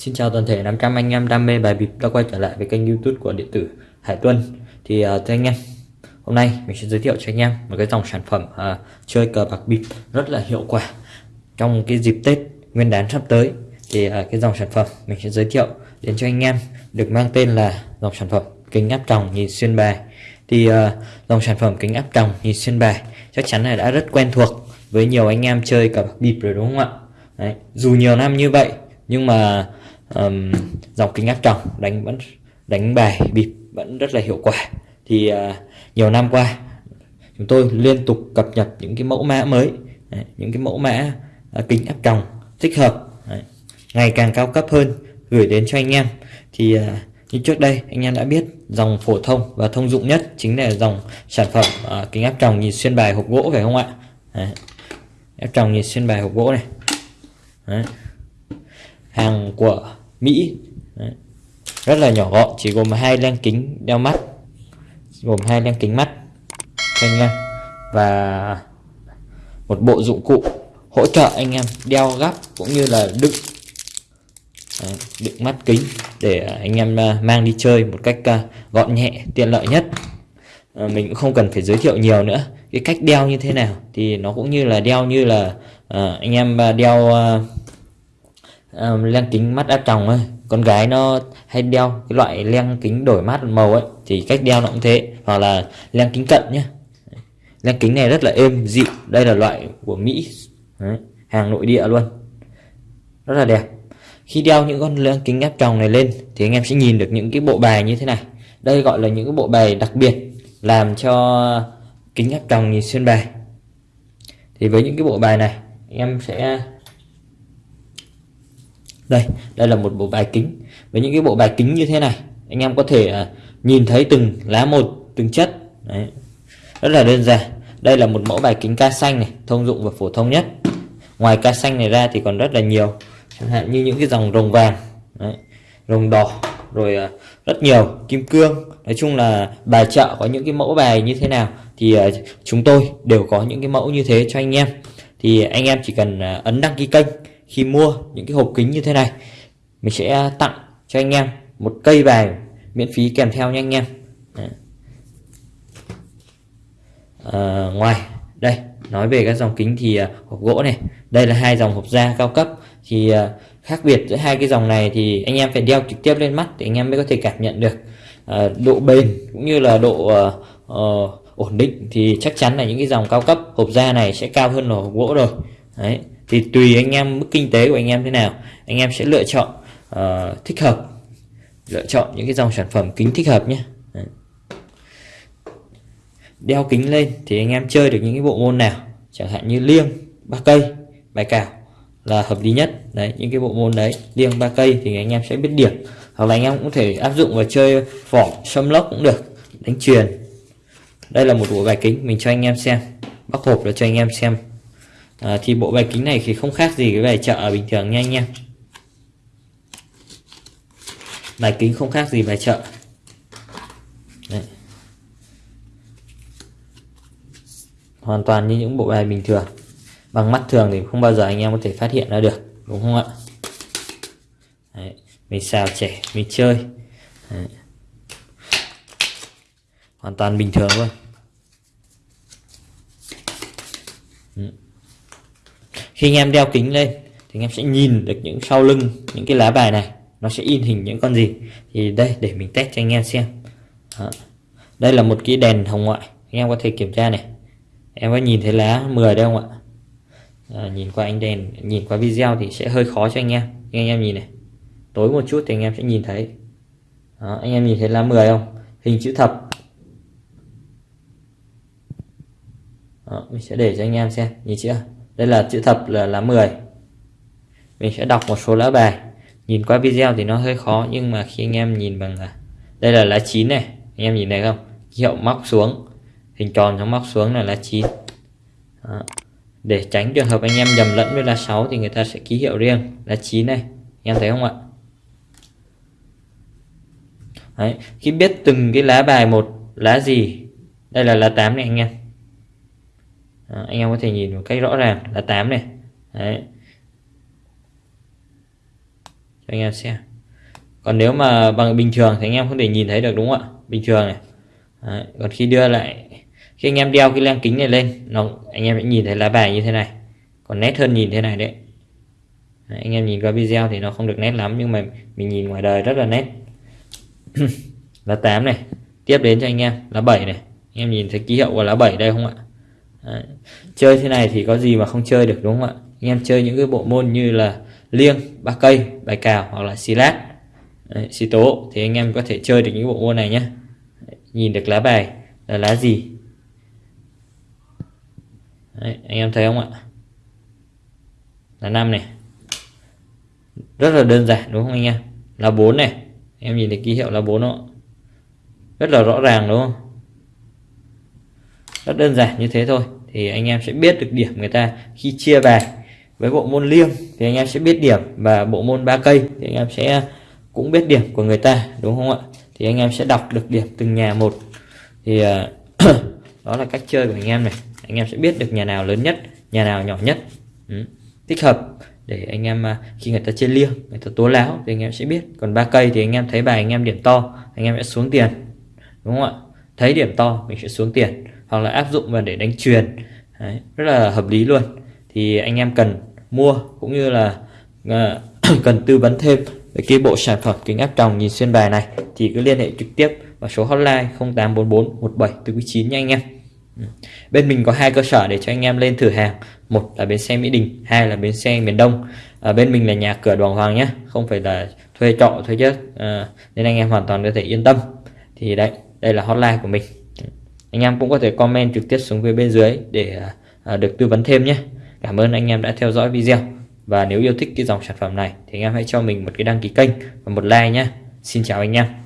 xin chào toàn thể 500 anh em đam mê bài bịp đã quay trở lại với kênh youtube của điện tử Hải Tuân. Thì uh, thưa anh em Hôm nay mình sẽ giới thiệu cho anh em một cái dòng sản phẩm uh, chơi cờ bạc bịp rất là hiệu quả. Trong cái dịp Tết Nguyên đán sắp tới Thì uh, cái dòng sản phẩm mình sẽ giới thiệu đến cho anh em được mang tên là dòng sản phẩm kính áp tròng nhìn xuyên bài. Thì uh, dòng sản phẩm kính áp tròng nhìn xuyên bài chắc chắn là đã rất quen thuộc với nhiều anh em chơi cờ bạc bịp rồi đúng không ạ? Đấy. Dù nhiều năm như vậy nhưng mà um, dòng kính áp tròng đánh vẫn đánh bài bịp vẫn rất là hiệu quả. Thì uh, nhiều năm qua chúng tôi liên tục cập nhật những cái mẫu mã mới đấy, những cái mẫu mã uh, kính áp tròng thích hợp đấy, ngày càng cao cấp hơn gửi đến cho anh em. Thì uh, như trước đây anh em đã biết dòng phổ thông và thông dụng nhất chính là dòng sản phẩm uh, kính áp tròng nhìn xuyên bài hộp gỗ phải không ạ? Đấy. áp tròng nhìn xuyên bài hộp gỗ này. Đấy. Hàng của Mỹ. Đấy. rất là nhỏ gọn chỉ gồm hai lăng kính đeo mắt gồm hai lăng kính mắt cho anh em và một bộ dụng cụ hỗ trợ anh em đeo gắp cũng như là đựng Đấy, đựng mắt kính để anh em à, mang đi chơi một cách à, gọn nhẹ tiện lợi nhất. À, mình cũng không cần phải giới thiệu nhiều nữa. Cái cách đeo như thế nào thì nó cũng như là đeo như là anh em đeo um, len kính mắt áp tròng ấy. Con gái nó hay đeo cái loại len kính đổi mát màu ấy thì cách đeo nó cũng thế. Hoặc là len kính cận nhé len kính này rất là êm dịu. Đây là loại của Mỹ. Đấy, hàng nội địa luôn. Rất là đẹp. Khi đeo những con len kính áp tròng này lên thì anh em sẽ nhìn được những cái bộ bài như thế này. Đây gọi là những cái bộ bài đặc biệt làm cho kính áp tròng nhìn xuyên bài. Thì với những cái bộ bài này anh em sẽ đây đây là một bộ bài kính. Với những cái bộ bài kính như thế này anh em có thể uh, nhìn thấy từng lá một từng chất. Đấy. rất là đơn giản. Đây là một mẫu bài kính ca xanh này thông dụng và phổ thông nhất. Ngoài ca xanh này ra thì còn rất là nhiều. Chẳng hạn như những cái dòng rồng vàng Đấy. rồng đỏ rồi uh, rất nhiều kim cương. Nói chung là bài chợ có những cái mẫu bài như thế nào thì uh, chúng tôi đều có những cái mẫu như thế cho anh em. Thì anh em chỉ cần uh, ấn đăng ký kênh khi mua những cái hộp kính như thế này. Mình sẽ tặng cho anh em một cây bài miễn phí kèm theo nha anh em. À, ngoài đây nói về các dòng kính thì à, hộp gỗ này. Đây là hai dòng hộp da cao cấp. Thì à, khác biệt giữa hai cái dòng này thì anh em phải đeo trực tiếp lên mắt để anh em mới có thể cảm nhận được uh, độ bền cũng như là độ uh, uh, ổn định. Thì chắc chắn là những cái dòng cao cấp hộp da này sẽ cao hơn là hộp gỗ rồi. Đấy thì tùy anh em mức kinh tế của anh em thế nào anh em sẽ lựa chọn uh, thích hợp. Lựa chọn những cái dòng sản phẩm kính thích hợp nhé. Đeo kính lên thì anh em chơi được những cái bộ môn nào chẳng hạn như liêng ba cây bài cào là hợp lý nhất. Đấy những cái bộ môn đấy liêng ba cây thì anh em sẽ biết điểm. Hoặc là anh em cũng thể áp dụng vào chơi vỏ xâm lốc cũng được đánh truyền đây là một bộ bài kính mình cho anh em xem bóc hộp là cho anh em xem à, thì bộ bài kính này thì không khác gì cái bài chợ bình thường nha anh em bài kính không khác gì bài chợ Đấy. hoàn toàn như những bộ bài bình thường bằng mắt thường thì không bao giờ anh em có thể phát hiện ra được đúng không ạ Đấy. mình xào trẻ mình chơi Đấy. hoàn toàn bình thường luôn ừ khi anh em đeo kính lên thì anh em sẽ nhìn được những sau lưng những cái lá bài này. Nó sẽ in hình những con gì. Thì đây để mình test cho anh em xem. Đó. đây là một cái đèn hồng ngoại. Anh em có thể kiểm tra này. Em có nhìn thấy lá 10 đây không ạ? À, nhìn qua ánh đèn nhìn qua video thì sẽ hơi khó cho anh em. Anh em nhìn này tối một chút thì anh em sẽ nhìn thấy. Đó, anh em nhìn thấy lá 10 không? Hình chữ thập. Đó, mình sẽ để cho anh em xem. Nhìn chưa? Đây là chữ thập là lá 10 mình sẽ đọc một số lá bài. Nhìn qua video thì nó hơi khó, nhưng mà khi anh em nhìn bằng à, đây là lá 9 này. Anh em nhìn thấy không? Hiệu móc xuống. Hình tròn nó móc xuống là lá 9 Đó. để tránh trường hợp anh em nhầm lẫn với lá 6 thì người ta sẽ ký hiệu riêng. Lá 9 này. Anh em thấy không ạ? Đấy. khi biết từng cái lá bài một, lá gì? Đây là lá 8 này anh em đó, anh em có thể nhìn một cách rõ ràng là 8 này. Đấy. Cho anh em xem. Còn nếu mà bằng bình thường thì anh em không thể nhìn thấy được đúng không ạ? Bình thường này. Đấy. còn khi đưa lại khi anh em đeo cái len kính này lên nó anh em sẽ nhìn thấy lá bài như thế này. Còn nét hơn nhìn thế này đấy. đấy anh em nhìn qua video thì nó không được nét lắm nhưng mà mình nhìn ngoài đời rất là nét. Lá 8 này. Tiếp đến cho anh em lá 7 này. Anh em nhìn thấy ký hiệu của lá 7 đây không ạ? Đấy. chơi thế này thì có gì mà không chơi được đúng không ạ? Anh em chơi những cái bộ môn như là liêng ba cây bài cào hoặc là xì lát xì tố thì anh em có thể chơi được những bộ môn này nhé nhìn được lá bài là lá gì? Đấy, anh em thấy không ạ? Là năm này. Rất là đơn giản đúng không anh em? Là bốn này. Em nhìn thấy ký hiệu là bốn đó rất là rõ ràng đúng không? Rất đơn giản như thế thôi. Thì anh em sẽ biết được điểm người ta khi chia bài với bộ môn liêng, thì anh em sẽ biết điểm. Và bộ môn ba cây, thì anh em sẽ cũng biết điểm của người ta, đúng không ạ? Thì anh em sẽ đọc được điểm từng nhà một. Thì à, đó là cách chơi của anh em này. Anh em sẽ biết được nhà nào lớn nhất, nhà nào nhỏ nhất. Ừ. hợp để anh em à, khi người ta chơi liêng, người ta tố láo thì anh em sẽ biết. Còn ba cây thì anh em thấy bài anh em điểm to, anh em sẽ xuống tiền, đúng không ạ? Thấy điểm to mình sẽ xuống tiền hoặc là áp dụng vào để đánh truyền Đấy, rất là hợp lý luôn. Thì anh em cần mua cũng như là uh, cần tư vấn thêm về cái bộ sản phẩm kính áp tròng nhìn xuyên bài này thì cứ liên hệ trực tiếp vào số hotline 0844 17 9 nha anh em. Ừ. Bên mình có hai cơ sở để cho anh em lên thử hàng. Một là bến xe Mỹ Đình hai là bến xe miền Đông. À, bên mình là nhà cửa đoàn hoàng nhé không phải là thuê trọ thuê chất à, ờ, nên anh em hoàn toàn có thể yên tâm. Thì đấy đây là hotline của mình anh em cũng có thể comment trực tiếp xuống phía bên dưới để à, à, được tư vấn thêm nhé. Cảm ơn anh em đã theo dõi video. Và nếu yêu thích cái dòng sản phẩm này thì anh em hãy cho mình một cái đăng ký kênh và một like nhé. Xin chào anh em.